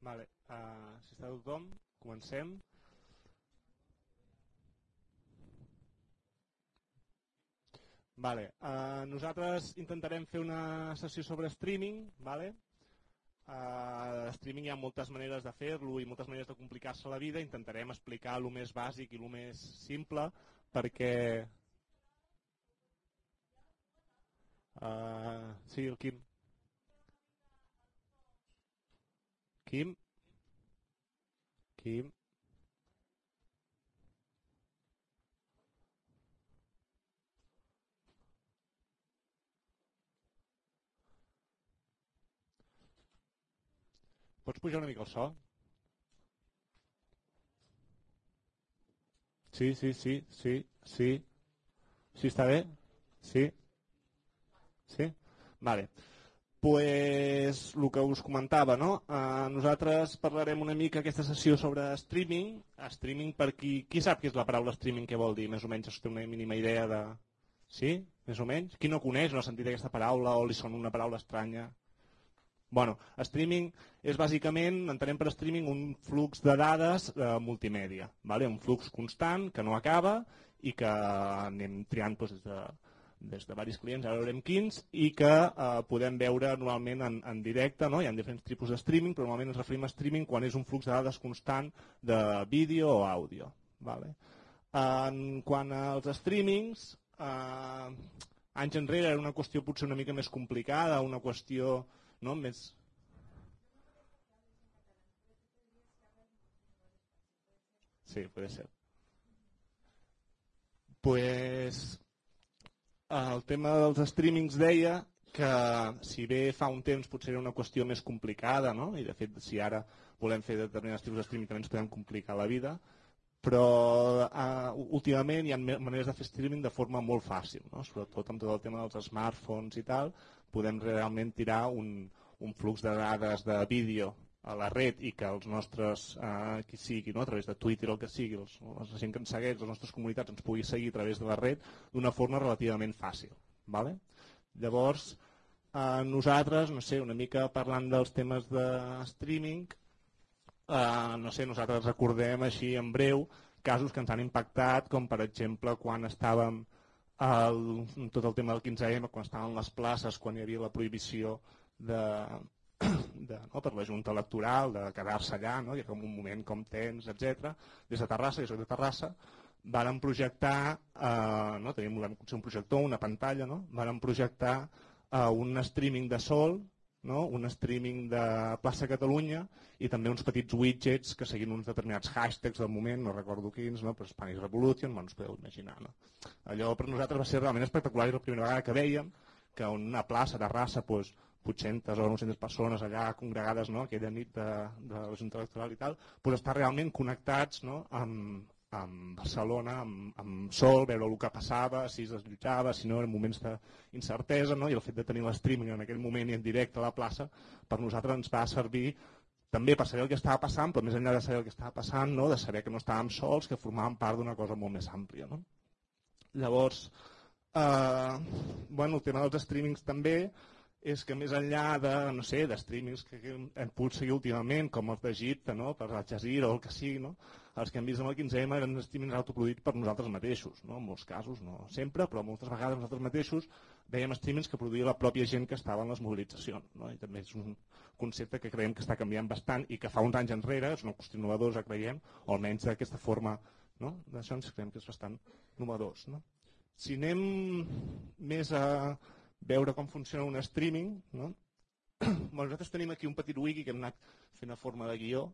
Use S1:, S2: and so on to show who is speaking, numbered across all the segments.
S1: Vale. Uh, si està tothom, comencem. Vale. Uh, nosaltres intentarem fer una sessió sobre streaming. Vale? Uh, streaming hi ha moltes maneres de fer-lo i moltes maneres de complicar-se la vida. Intentarem explicar el més bàsic i el més simple perquè... Uh, sí, el Quim. Quim? Quim? Pots pujar una mica el so? Sí, sí, sí, sí, sí. Sí, està bé? Sí? Sí? Vale. Pues el que us comentava, no? Uh, nosaltres parlarem una mica aquesta sessió sobre streaming. Streaming per qui, qui sap què és la paraula streaming, què vol dir? Més o menys es té una mínima idea de... Sí? Més o menys? Qui no coneix, no ha sentit aquesta paraula o li sona una paraula estranya? Bueno, streaming és bàsicament, entenem per streaming, un flux de dades eh, multimèdia, vale? un flux constant que no acaba i que anem triant doncs, des, de, des de diversos clients, ara veurem quins, i que eh, podem veure normalment en, en directe, no? hi ha diferents tipus de streaming, però normalment ens referim a streaming quan és un flux de dades constant de vídeo o àudio. Vale? En quant als streamings, eh, anys enrere era una qüestió potser una mica més complicada, una qüestió no? més... Sí, puede ser. Pues el tema dels streamings deia que si bé fa un temps potser era una qüestió més complicada, no? i de fet si ara volem fer determinats tipus de streaming també ens podem complicar la vida, però uh, últimament hi ha maneres de fer streaming de forma molt fàcil, no? sobretot amb tot el tema dels smartphones i tal, podem realment tirar un, un flux de dades de vídeo a la red i que els nostres, eh, qui sigui, no? a través de Twitter o el que sigui, els, la gent que ens segueix, les nostres comunitats ens pugui seguir a través de la red d'una forma relativament fàcil. Vale? Llavors, eh, nosaltres, no sé, una mica parlant dels temes de streaming, eh, no sé, nosaltres recordem així en breu casos que ens han impactat, com per exemple quan estàvem el, tot el tema del 15M, quan estaven les places, quan hi havia la prohibició de, de, no, per la Junta Electoral, de quedar-se allà, no, i com un moment com tens, etc. Des de Terrassa, soc de Terrassa, vàrem projectar, eh, no, tenim un projector, una pantalla, no, vàrem projectar eh, un streaming de sol, no? un streaming de plaça Catalunya i també uns petits widgets que seguint uns determinats hashtags del moment, no recordo quins, no? però Spanish Revolution, bueno, us podeu imaginar. No? Allò per nosaltres va ser realment espectacular i la primera vegada que veiem que una plaça de raça doncs, 800 o 900 persones allà congregades no? aquella nit de, de la Junta Electoral i tal, doncs estar realment connectats no? amb, amb Barcelona, amb, amb sol, veure el que passava, si es desllotjava, si no, en moments d'incertesa, no? i el fet de tenir l'streaming en aquell moment i en directe a la plaça, per nosaltres ens va servir també per saber el que estava passant, però més enllà de saber el que estava passant, no? de saber que no estàvem sols, que formàvem part d'una cosa molt més àmplia. No? Llavors, eh, bueno, el tema dels streamings també, és que més enllà de, no sé, de streamings que hem pogut seguir últimament, com els d'Egipte, no? per Al Jazeera o el que sigui, no? els que hem vist amb el 15M eren streamings autoproduïts per nosaltres mateixos, no? en molts casos, no sempre, però moltes vegades nosaltres mateixos veiem streamings que produïa la pròpia gent que estava en les mobilitzacions. No? I també és un concepte que creiem que està canviant bastant i que fa uns anys enrere, és una qüestió novedosa, creiem, o almenys d'aquesta forma, no? d'això ens creiem que és bastant novedós. No? Si anem més a veure com funciona un streaming. No? bueno, nosaltres tenim aquí un petit wiki que hem anat fent a forma de guió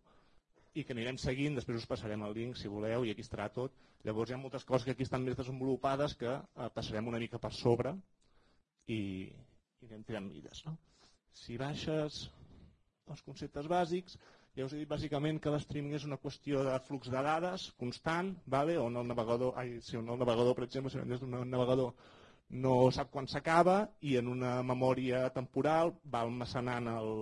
S1: i que anirem seguint, després us passarem el link si voleu i aquí estarà tot. Llavors hi ha moltes coses que aquí estan més desenvolupades que eh, passarem una mica per sobre i, i anem tirant mides. No? Si baixes els conceptes bàsics, ja us he dit bàsicament que l'streaming és una qüestió de flux de dades constant, vale? on el navegador, ai, si el navegador, per exemple, si d'un navegador no sap quan s'acaba i en una memòria temporal va almacenant el,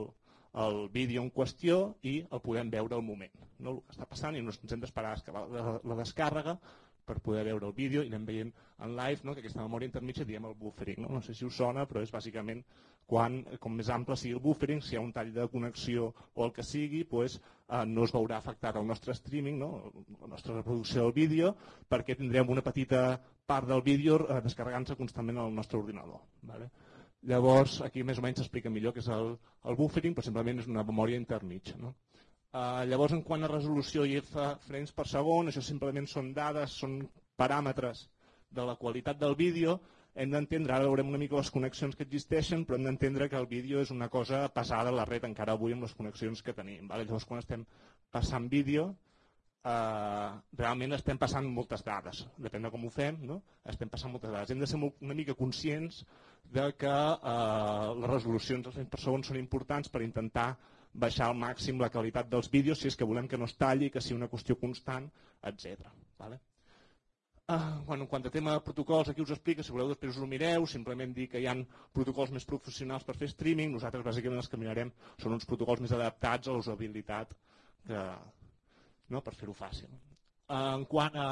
S1: el vídeo en qüestió i el podem veure al moment, no? el que està passant i no ens hem d'esperar la, la descàrrega per poder veure el vídeo i anem veient en live no? que aquesta memòria intermitja diem el buffering. No? no sé si us sona, però és bàsicament quan, com més ample sigui el buffering, si hi ha un tall de connexió o el que sigui, doncs, eh, no es veurà afectat el nostre streaming, no? la nostra reproducció del vídeo, perquè tindrem una petita part del vídeo eh, descarregant-se constantment al nostre ordinador. Vale? Llavors, aquí més o menys s'explica millor què és el, el buffering, però simplement és una memòria intermitja. No? Uh, llavors, en quant a resolució i frames per segon, això simplement són dades, són paràmetres de la qualitat del vídeo, hem d'entendre, ara veurem una mica les connexions que existeixen, però hem d'entendre que el vídeo és una cosa passada a la red encara avui amb les connexions que tenim. Vale? Llavors, quan estem passant vídeo, eh, realment estem passant moltes dades, depèn de com ho fem, no? estem passant moltes dades. Hem de ser molt, una mica conscients de que eh, les resolucions dels frames per segon són importants per intentar baixar al màxim la qualitat dels vídeos si és que volem que no es talli, que sigui una qüestió constant, etc. Vale? Uh, bueno, en quant a tema de protocols, aquí us explica, si voleu després us ho mireu, simplement dir que hi ha protocols més professionals per fer streaming, nosaltres bàsicament els que mirarem són uns protocols més adaptats a la usabilitat que, no, per fer-ho fàcil. En quant a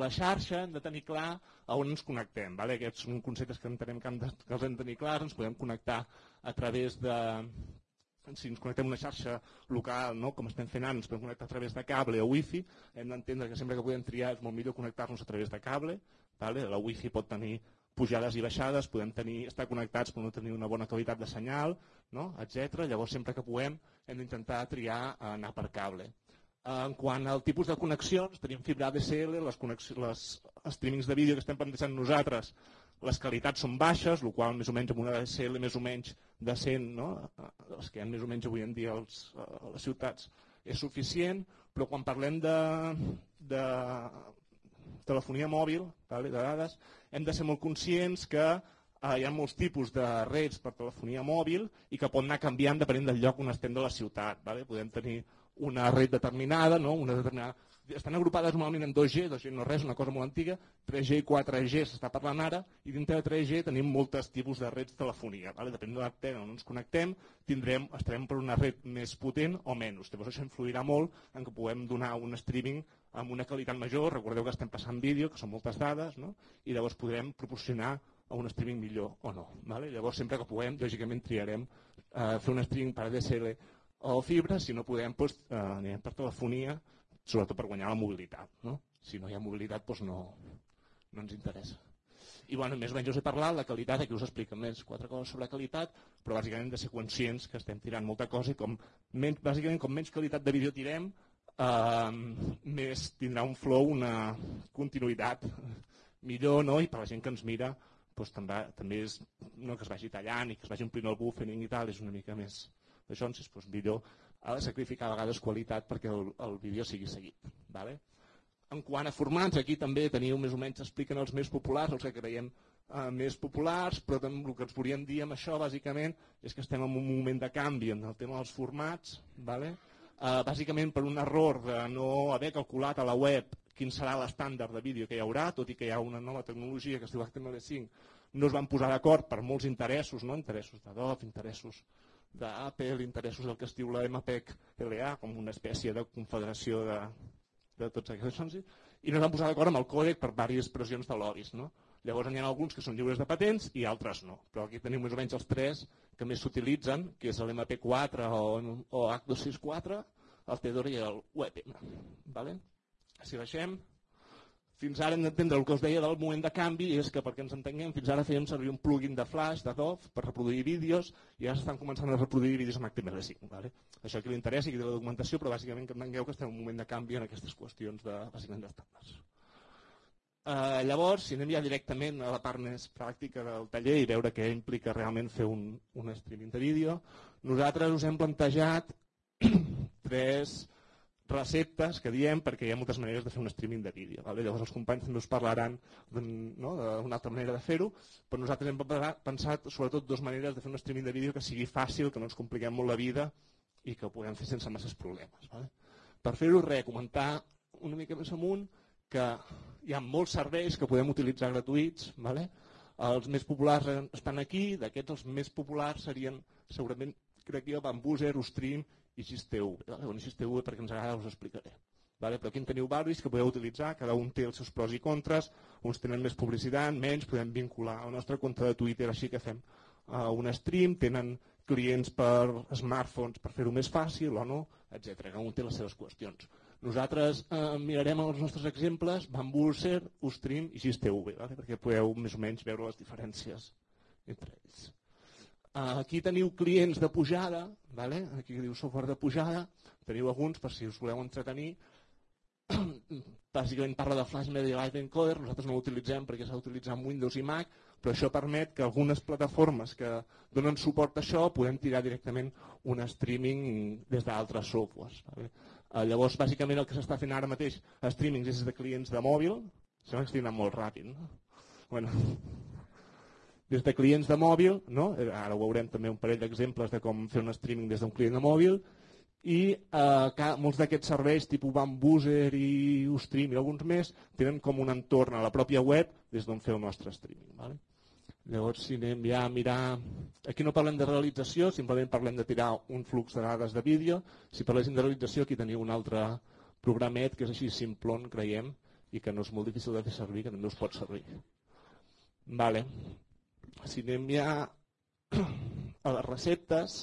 S1: la xarxa, hem de tenir clar a on ens connectem. Vale? Aquests són conceptes que entenem que, hem de, que els hem de tenir clars, ens podem connectar a través de, si ens connectem a una xarxa local, no? com estem fent ara, ens podem connectar a través de cable o wifi, hem d'entendre que sempre que podem triar és molt millor connectar-nos a través de cable, vale? la wifi pot tenir pujades i baixades, podem tenir, estar connectats però no tenir una bona qualitat de senyal, no? etc. Llavors sempre que puguem hem d'intentar triar anar per cable. En quant al tipus de connexions, tenim fibra ADSL, les, les streamings de vídeo que estem plantejant nosaltres les qualitats són baixes, el qual més o menys amb una DSL més o menys decent, no? les que hi ha més o menys avui en dia als, a les ciutats, és suficient, però quan parlem de, de telefonia mòbil, de dades, hem de ser molt conscients que eh, hi ha molts tipus de reds per telefonia mòbil i que pot anar canviant depenent del lloc on estem de la ciutat. Vale? Podem tenir una red determinada, no? una determinada estan agrupades normalment en 2G, 2G no res, una cosa molt antiga, 3G i 4G s'està parlant ara, i dintre de 3G tenim moltes tipus de reds telefonia. Vale? Depèn de l'antena on ens connectem, tindrem, estarem per una red més potent o menys. Llavors això influirà molt en que puguem donar un streaming amb una qualitat major, recordeu que estem passant vídeo, que són moltes dades, no? i llavors podrem proporcionar un streaming millor o no. Vale? Llavors sempre que puguem, lògicament triarem eh, fer un streaming per ADSL o fibra, si no podem, doncs, eh, anirem per telefonia, sobretot per guanyar la mobilitat. No? Si no hi ha mobilitat doncs no, no ens interessa. I bueno, més o menys us he parlat, la qualitat, aquí us explico més quatre coses sobre qualitat, però bàsicament hem de ser conscients que estem tirant molta cosa i com menys, bàsicament com menys qualitat de vídeo tirem, eh, més tindrà un flow, una continuïtat millor, no? i per la gent que ens mira doncs, també, també és no, que es vagi tallant i que es vagi omplint el buffering i tal, és una mica més d'això, doncs, millor de sacrificar a vegades qualitat perquè el, el vídeo sigui seguit. Vale? En quant a formats, aquí també teniu més o menys, expliquen els més populars, els que creiem eh, més populars, però també el que ens volíem dir amb això, bàsicament, és que estem en un moment de canvi en el tema dels formats, vale? eh, bàsicament per un error de no haver calculat a la web quin serà l'estàndard de vídeo que hi haurà, tot i que hi ha una nova tecnologia que es diu HTML5, no es van posar d'acord per molts interessos, no? interessos de DOF, interessos d'Apple, interessos del que es diu la MPEG-LA, com una espècie de confederació de, de tots aquests i no es van posar d'acord amb el còdec per diverses pressions de lobbies. No? Llavors n'hi ha alguns que són lliures de patents i altres no. Però aquí tenim més o menys els tres que més s'utilitzen, que és l'MP4 o, o H264, el Tedor i el WebM. Vale? Si baixem, fins ara hem d'entendre el que us deia del moment de canvi és que perquè ens entenguem, fins ara fèiem servir un plugin de Flash, de DOF, per reproduir vídeos i ara s'estan començant a reproduir vídeos amb HTML5. Vale? Això que li interessa i que té la documentació, però bàsicament que entengueu que estem en un moment de canvi en aquestes qüestions de, bàsicament d'estàndards. Uh, llavors, si anem ja directament a la part més pràctica del taller i veure què implica realment fer un, un streaming de vídeo, nosaltres us hem plantejat tres receptes que diem perquè hi ha moltes maneres de fer un streaming de vídeo. Vale? Llavors els companys també us parlaran no, d'una altra manera de fer-ho, però nosaltres hem pensat sobretot dues maneres de fer un streaming de vídeo que sigui fàcil, que no ens compliquem molt la vida i que ho puguem fer sense masses problemes. Vale? Per fer-ho, res, comentar una mica més amunt que hi ha molts serveis que podem utilitzar gratuïts, vale? els més populars estan aquí, d'aquests els més populars serien segurament, crec jo, Bambuser, Ustream i XTV. Bueno, XTV perquè ens agrada us explicaré. Vale? Però aquí en teniu varis que podeu utilitzar, cada un té els seus pros i contres, uns tenen més publicitat, menys, podem vincular el nostre compte de Twitter, així que fem uh, un stream, tenen clients per smartphones per fer-ho més fàcil o no, etc. Cada un té les seves qüestions. Nosaltres eh, mirarem els nostres exemples, Bambuser, Ustream i GisTV, vale? perquè podeu més o menys veure les diferències entre ells. Uh, aquí teniu clients de pujada, vale? aquí diu software de pujada, teniu alguns per si us voleu entretenir, bàsicament parla de Flash Media Live Encoder, nosaltres no l'utilitzem perquè s'ha d'utilitzar amb Windows i Mac, però això permet que algunes plataformes que donen suport a això podem tirar directament un streaming des d'altres softwares. Vale? Eh, llavors, bàsicament el que s'està fent ara mateix a és de clients de mòbil, sembla que anant molt ràpid, no? Bueno, des de clients de mòbil, no? Eh, ara ho veurem també un parell d'exemples de com fer un streaming des d'un client de mòbil, i eh, molts d'aquests serveis tipus Bambuser i Ustream i alguns més tenen com un entorn a la pròpia web des d'on fer el nostre streaming. Vale? Llavors, si anem ja a mirar... Aquí no parlem de realització, simplement parlem de tirar un flux de dades de vídeo. Si parléssim de realització, aquí teniu un altre programet que és així simplon, creiem, i que no és molt difícil de fer servir, que també us pot servir. Vale. Si anem ja a les receptes,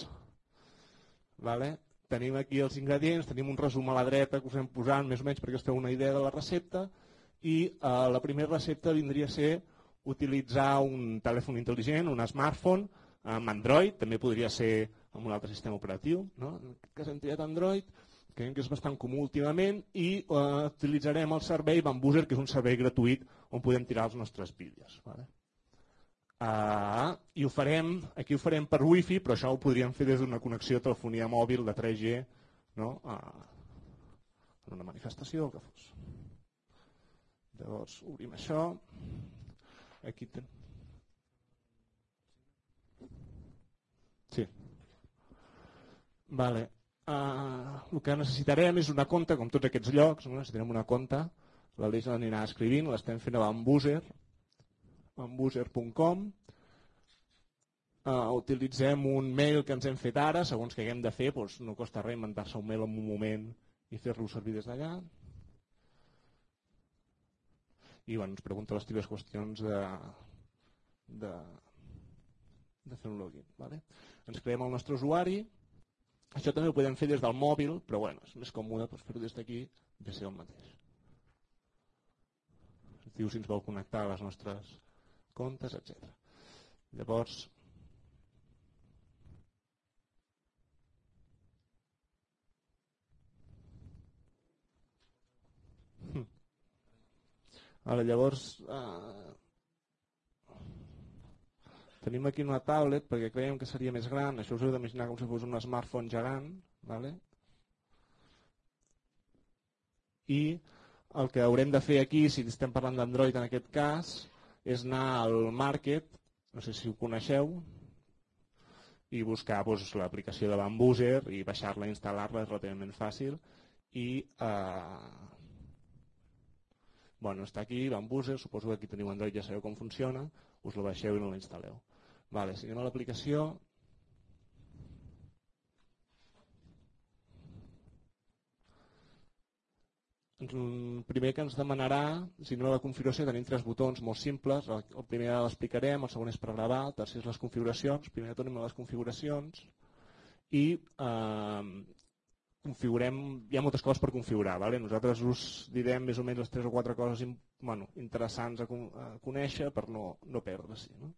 S1: vale? tenim aquí els ingredients, tenim un resum a la dreta que us hem posat més o menys perquè us feu una idea de la recepta i eh, la primera recepta vindria a ser utilitzar un telèfon intel·ligent, un smartphone amb Android, també podria ser amb un altre sistema operatiu, no? en aquest cas hem triat Android, creiem que és bastant comú últimament i eh, utilitzarem el servei Bambuser, que és un servei gratuït on podem tirar els nostres vídeos. Vale? Uh, I ho farem, aquí ho farem per wifi, però això ho podríem fer des d'una connexió de telefonia mòbil de 3G no? uh, en una manifestació que fos. Llavors, obrim això. Aquí ten... Sí. Vale. Uh, el que necessitarem és una compte, com tots aquests llocs, no? necessitarem una compte, l'Aleix l'anirà escrivint, l'estem fent a Bambuser, bambuser.com Uh, utilitzem un mail que ens hem fet ara, segons que haguem de fer, doncs no costa res inventar-se un mail en un moment i fer-lo servir des d'allà. I bueno, ens pregunta les típiques qüestions de, de, de fer un login. Vale? Ens creem el nostre usuari. Això també ho podem fer des del mòbil, però bueno, és més còmode doncs, fer-ho des d'aquí, de ser el mateix. Diu si ens vol connectar a les nostres comptes, etc. Llavors, hm. Ara, llavors, eh, tenim aquí una tablet perquè creiem que seria més gran, això us heu d'imaginar com si fos un smartphone gegant, ¿vale? i el que haurem de fer aquí, si estem parlant d'Android en aquest cas, és anar al market, no sé si ho coneixeu, i buscar doncs, l'aplicació de Bambuser i baixar-la i instal·lar-la és relativament fàcil i eh, bueno, està aquí Bambuser, suposo que aquí teniu Android ja sabeu com funciona, us la baixeu i no la instal·leu. Vale, si anem a l'aplicació, primer que ens demanarà, si no la configuració, tenim tres botons molt simples. El primer l'explicarem, el segon és per gravar, el tercer és les configuracions. Primer de tot anem a les configuracions i eh, configurem, hi ha moltes coses per configurar. Vale? Nosaltres us direm més o menys les tres o quatre coses bueno, interessants a, a conèixer per no, no perdre-s'hi. No?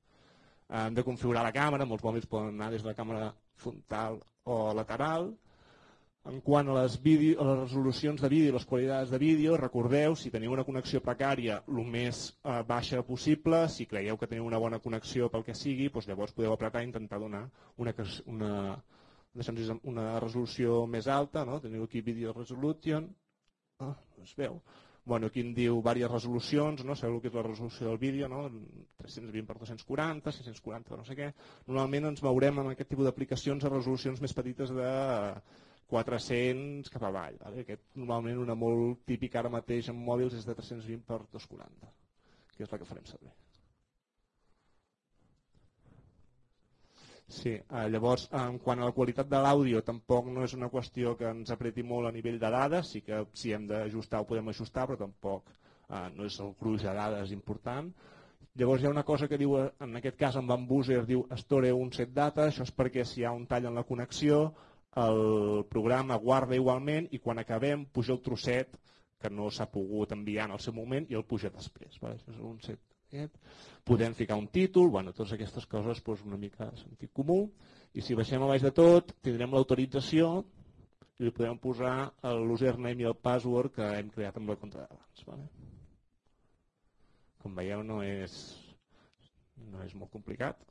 S1: Hem de configurar la càmera, molts mòbils poden anar des de la càmera frontal o lateral, en quant a les, vídeo, a les resolucions de vídeo i les qualitats de vídeo, recordeu, si teniu una connexió precària, el més eh, baixa possible, si creieu que teniu una bona connexió pel que sigui, doncs llavors podeu apretar i intentar donar una, una, una resolució més alta, no? teniu aquí Video Resolution, ah, es veu, bueno, aquí em diu diverses resolucions, no? sabeu el que és la resolució del vídeo, no? 320 per 240, 640 per no sé què. Normalment ens veurem amb aquest tipus d'aplicacions a resolucions més petites de 400 cap avall. Vale? Aquest, normalment una molt típica ara mateix en mòbils és de 320 per 240, que és la que farem servir. Sí, eh, llavors, en quant a la qualitat de l'àudio, tampoc no és una qüestió que ens apreti molt a nivell de dades, sí que si hem d'ajustar ho podem ajustar, però tampoc eh, no és el gruix de dades important. Llavors hi ha una cosa que diu, en aquest cas en Van Boozer, diu store un set data, això és perquè si hi ha un tall en la connexió, el programa guarda igualment i quan acabem puja el trosset que no s'ha pogut enviar en el seu moment i el puja després. Vale? Això és un set aquest. Podem ficar un títol, bueno, totes aquestes coses doncs una mica de sentit comú. I si baixem a baix de tot, tindrem l'autorització i li podem posar l'username i el password que hem creat amb la compte d'abans. Vale? Com veieu, no és, no és molt complicat.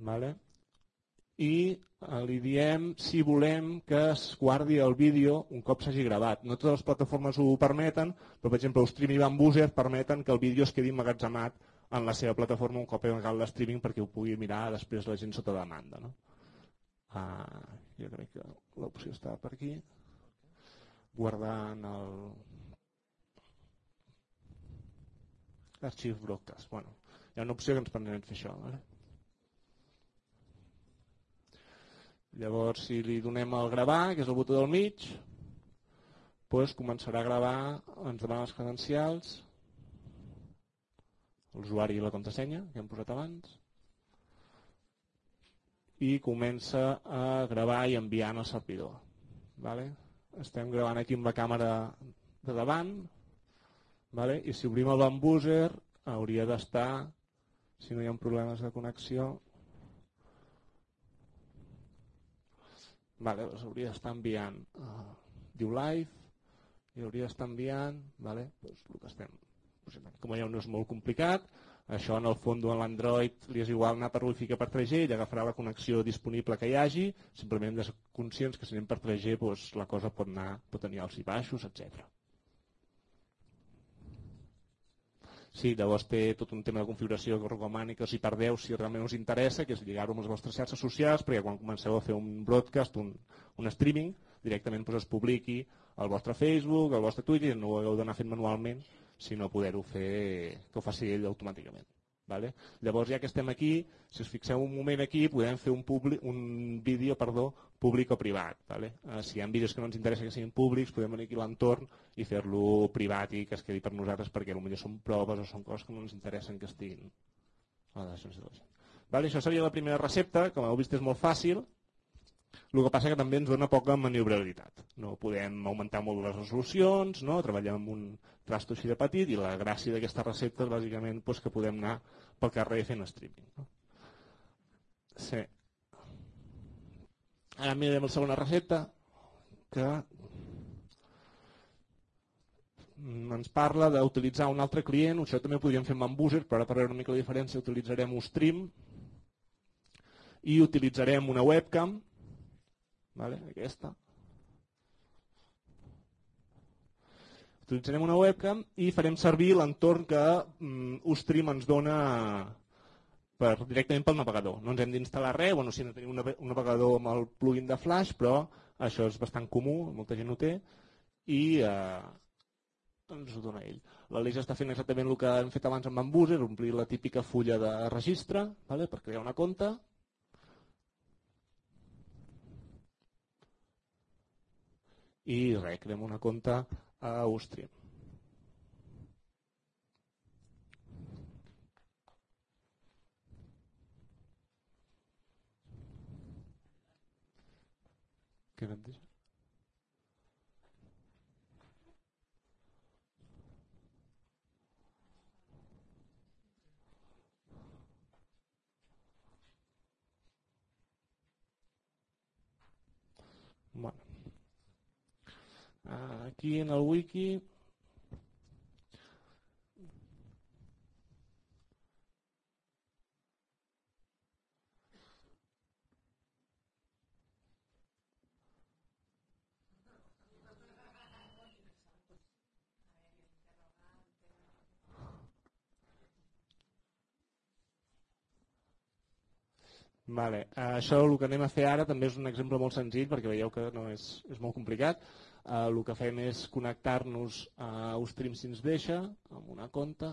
S1: Vale? i eh, li diem si volem que es guardi el vídeo un cop s'hagi gravat. No totes les plataformes ho permeten, però per exemple Stream i Bambuser permeten que el vídeo es quedi emmagatzemat en la seva plataforma un cop he acabat l'streaming perquè ho pugui mirar després la gent sota demanda. No? Ah, jo crec que l'opció està per aquí. Guardant el... Arxiu broadcast. Bueno, hi ha una opció que ens permet fer això. Vale? Llavors, si li donem el gravar, que és el botó del mig, doncs començarà a gravar, ens demana les credencials, l'usuari i la contrasenya que hem posat abans, i comença a gravar i enviar al servidor. Vale? Estem gravant aquí amb la càmera de davant, vale? i si obrim el bambúser hauria d'estar, si no hi ha problemes de connexió, vale, doncs hauria d'estar enviant uh, diu live i hauria d'estar enviant vale, doncs el que estem com veieu no és molt complicat això en el fons en l'Android li és igual anar per Wi-Fi que per 3G ell agafarà la connexió disponible que hi hagi simplement hem de ser conscients que si anem per 3G doncs la cosa pot, anar, pot tenir alts i baixos, etc. Sí, llavors té tot un tema de configuració que recomani que perdeu si realment us interessa, que és lligar-ho amb les vostres xarxes socials, perquè quan comenceu a fer un broadcast, un, un streaming, directament doncs, es publiqui al vostre Facebook, al vostre Twitter, no ho hagueu d'anar fent manualment, sinó poder-ho fer, que ho faci ell automàticament. Vale? Llavors, ja que estem aquí, si us fixeu un moment aquí, podem fer un, un vídeo perdó, públic o privat. Vale? Eh, si hi ha vídeos que no ens interessa que siguin públics, podem venir aquí l'entorn i fer-lo privat i que es quedi per nosaltres perquè potser són proves o són coses que no ens interessen que estiguin a la de. Vale? Això seria la primera recepta, com heu vist és molt fàcil, el que passa que també ens dona poca maniobrabilitat. No podem augmentar molt les resolucions, no? treballem amb un trasto així de petit i la gràcia d'aquesta recepta és bàsicament doncs, que podem anar pel carrer fent streaming. No? Sí. Ara mirarem la segona recepta que ens parla d'utilitzar un altre client, això també ho podríem fer amb Bambuser, però ara per veure una mica la diferència utilitzarem Ustream i utilitzarem una webcam vale? aquesta. Utilitzarem una webcam i farem servir l'entorn que mm, Ustream ens dona per, directament pel navegador. No ens hem d'instal·lar res, bueno, si no tenim un navegador amb el plugin de Flash, però això és bastant comú, molta gent ho té, i eh, ens ho dona ell. L'Aleix està fent exactament el que hem fet abans amb Bambuser, omplir la típica fulla de registre vale, per crear una compte, i res, creem una compte a Àustria. Bueno. Aquí en el wiki Vale. Això el que anem a fer ara també és un exemple molt senzill perquè veieu que no és, és molt complicat. Uh, el que fem és connectar-nos a Ustream si ens deixa amb una compte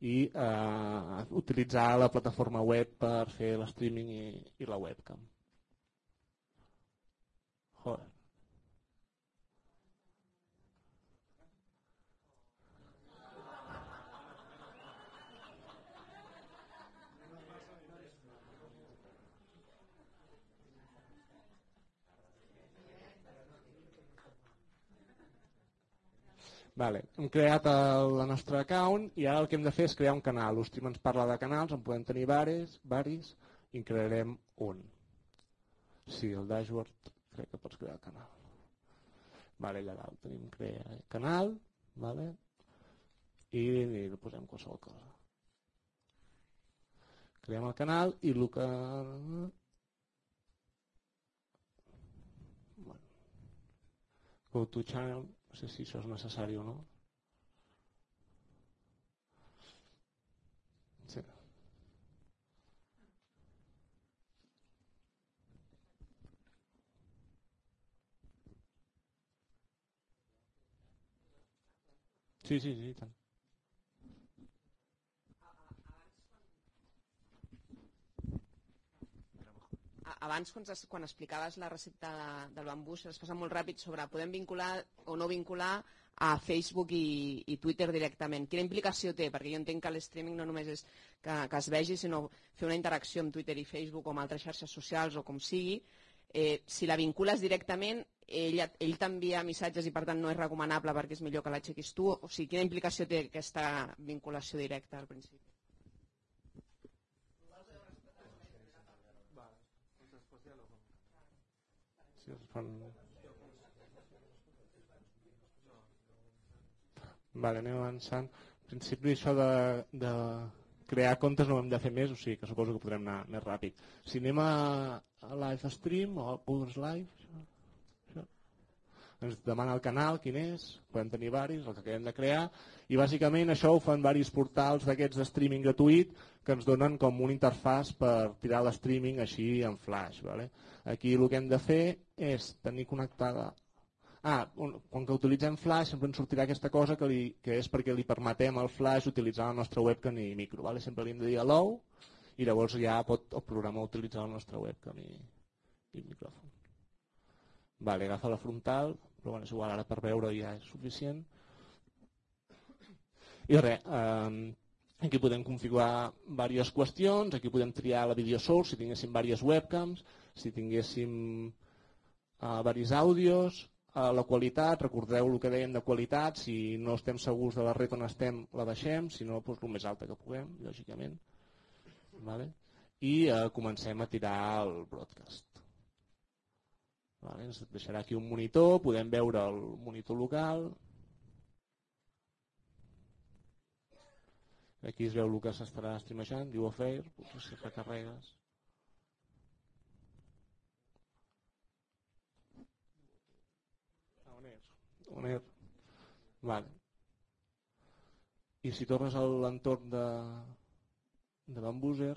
S1: i uh, utilitzar la plataforma web per fer l'streaming i, i la webcam. Joder. Vale. Hem creat el, la nostra account i ara el que hem de fer és crear un canal. L'Ustream ens parla de canals, en podem tenir varis, varis i en crearem un. Sí, el dashboard crec que pots crear el canal. Vale, allà dalt tenim crear canal, vale? I, i posem qualsevol cosa. Creem el canal i el que... Bueno. Go to channel, no sé si això és necessari o no. Sí. Sí, sí, sí.
S2: Abans quan, quan explicaves la recepta del bambús es passa molt ràpid sobre podem vincular o no vincular a Facebook i, i Twitter directament. Quina implicació té? Perquè jo entenc que l'streaming no només és que, que es vegi, sinó fer una interacció amb Twitter i Facebook o amb altres xarxes socials o com sigui. Eh, si la vincules directament, ell, ell t'envia missatges i per tant no és recomanable perquè és millor que l'aixequis tu. O sigui, quina implicació té aquesta vinculació directa al principi?
S1: Fan... Vale, anem avançant. En principi això de, de crear comptes no ho hem de fer més, o sigui que suposo que podrem anar més ràpid. Si anem a, a live stream o a Pulse Live, ens demana el canal, quin és, podem tenir varis, el que acabem de crear, i bàsicament això ho fan varis portals d'aquests de streaming gratuït que ens donen com un interfàs per tirar l'streaming així en flash. Vale? Aquí el que hem de fer és tenir connectada Ah, un, quan que utilitzem Flash sempre ens sortirà aquesta cosa que, li, que és perquè li permetem al Flash utilitzar la nostra webcam i micro. Vale? Sempre li hem de dir hello i llavors ja pot el programa utilitzar la nostra webcam i, i micròfon. Vale, agafa la frontal, però bueno, és igual, ara per veure ja és suficient. I res, eh, aquí podem configurar diverses qüestions, aquí podem triar la video source si tinguéssim diverses webcams, si tinguéssim uh, diversos àudios, uh, la qualitat, recordeu el que dèiem de qualitat, si no estem segurs de la red on estem la baixem, si no doncs el més alta que puguem, lògicament. Vale? I uh, comencem a tirar el broadcast. Vale? Ens deixarà aquí un monitor, podem veure el monitor local, Aquí es veu el que s'estarà streamejant, diu Affair, potser si recarregues. On és? On és? Vale. I si tornes a l'entorn de, de Bambuser,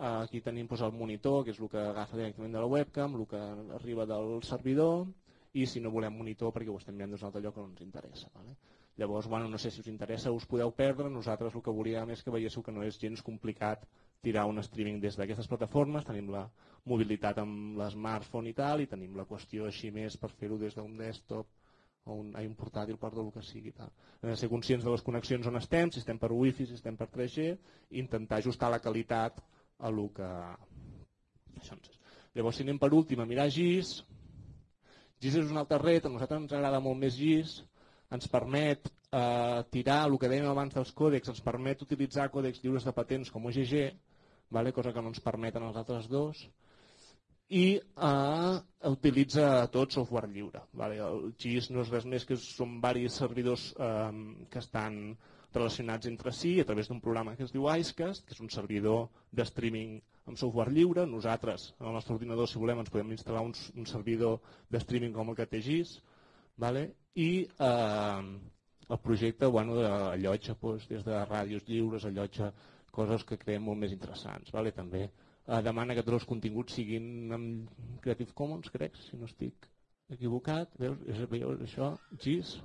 S1: aquí tenim doncs, el monitor, que és el que agafa directament de la webcam, el que arriba del servidor, i si no volem monitor perquè ho estem mirant d'un altre lloc no ens interessa. Vale? Llavors, bueno, no sé si us interessa, us podeu perdre, nosaltres el que volíem és que veiéssiu que no és gens complicat tirar un streaming des d'aquestes plataformes, tenim la mobilitat amb l'smartphone i tal, i tenim la qüestió així més per fer-ho des d'un desktop o un, un portàtil, perdó, el que sigui. Tal. Hem de ser conscients de les connexions on estem, si estem per wifi, si estem per 3G, i intentar ajustar la qualitat a lo que... Llavors, si anem per últim a mirar GIS, GIS és una altra red, a nosaltres ens agrada molt més GIS, ens permet eh, tirar el que dèiem abans dels còdecs, ens permet utilitzar còdecs lliures de patents com OGG, vale? cosa que no ens permeten els altres dos, i eh, utilitza tot software lliure. Vale? El GIS no és res més que són diversos servidors eh, que estan relacionats entre si a través d'un programa que es diu Icecast, que és un servidor de streaming amb software lliure. Nosaltres, en el nostre ordinador, si volem, ens podem instal·lar un, un servidor de streaming com el que té GIS, vale? i eh, el projecte bueno, allotja doncs, des de ràdios lliures, allotja coses que creiem molt més interessants. Vale? També eh, demana que tots els continguts siguin amb Creative Commons, crec, si no estic equivocat. Veus, veus això? GIS.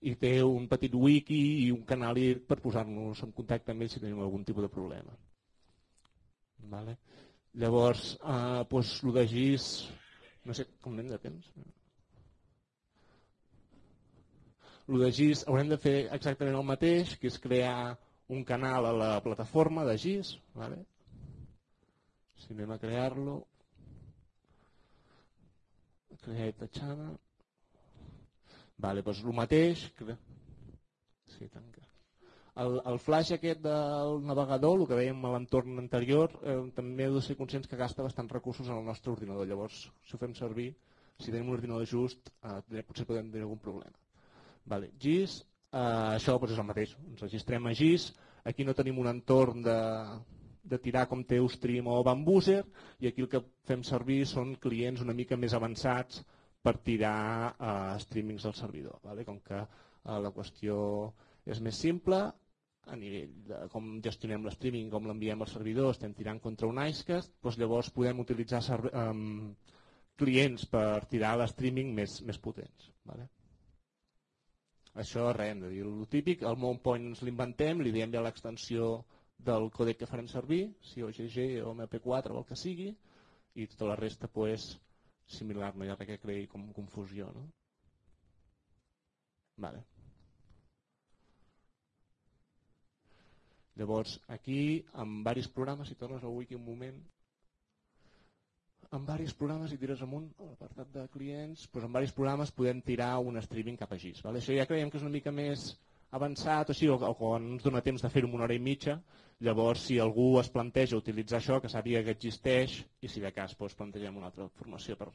S1: I té un petit wiki i un canal per posar-nos en contacte amb ells si tenim algun tipus de problema. Vale? Llavors, eh, doncs, el de GIS, no sé com anem de temps. El de GIS haurem de fer exactament el mateix, que és crear un canal a la plataforma de GIS. Vale? Si anem a crear-lo, create a channel. Vale, doncs el mateix. Sí, tanca. El, el flash aquest del navegador, el que dèiem a l'entorn anterior, eh, també heu de ser conscients que gasta bastants recursos en el nostre ordinador. Llavors, si ho fem servir, si tenim un ordinador just, eh, potser podem tenir algun problema. Vale. GIS, eh, això doncs és el mateix. Ens registrem a GIS, aquí no tenim un entorn de, de tirar com té Ustream o Bambuser, i aquí el que fem servir són clients una mica més avançats per tirar eh, streamings al servidor. Vale? Com que eh, la qüestió és més simple, a nivell de com gestionem l'streaming, com l'enviem al servidor, estem tirant contra un Icecast, doncs llavors podem utilitzar um, clients per tirar l'streaming més, més potents. Vale? Això res, hem de dir el típic, el MountPoint ens l'inventem, li diem ja l'extensió del còdec que farem servir, si OGG o MP4 o el que sigui, i tota la resta pues, similar, no hi ha res que creï com confusió. No? Vale. Llavors, aquí, amb diversos programes, si tornes al wiki un moment, amb diversos programes, i tires amunt a l'apartat de clients, doncs amb diversos programes podem tirar un streaming cap a GIS. Vale? Això ja creiem que és una mica més avançat, o, sigui, o, o ens dona temps de fer-ho en una hora i mitja, llavors si algú es planteja utilitzar això, que sàpiga que existeix, i si de cas doncs, plantegem una altra formació per,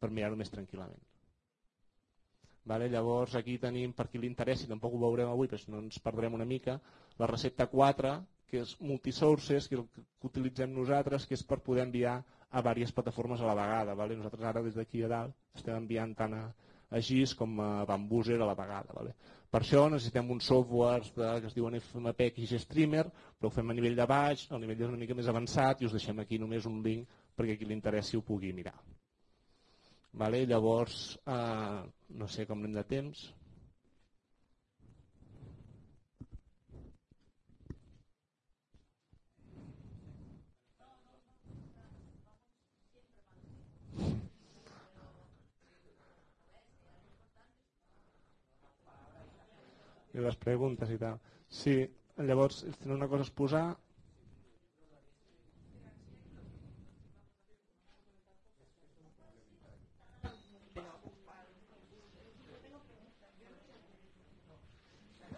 S1: per mirar-ho més tranquil·lament. Vale? Llavors aquí tenim, per qui li interessi, tampoc ho veurem avui, però no ens perdrem una mica, la recepta 4, que és multisources, que que utilitzem nosaltres, que és per poder enviar a diverses plataformes a la vegada. Vale? Nosaltres ara des d'aquí a dalt estem enviant tant a, a GIS com a Bambuser a la vegada. Vale? Per això necessitem uns softwares de, que es diuen FMP i però ho fem a nivell de baix, el nivell una mica més avançat i us deixem aquí només un link perquè qui li interessi ho pugui mirar. Vale? Llavors, eh, no sé com anem de temps. I les preguntes i tal. Sí, llavors, si una cosa a exposar,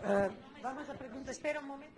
S3: Uh, vamos a preguntar, espera un momento.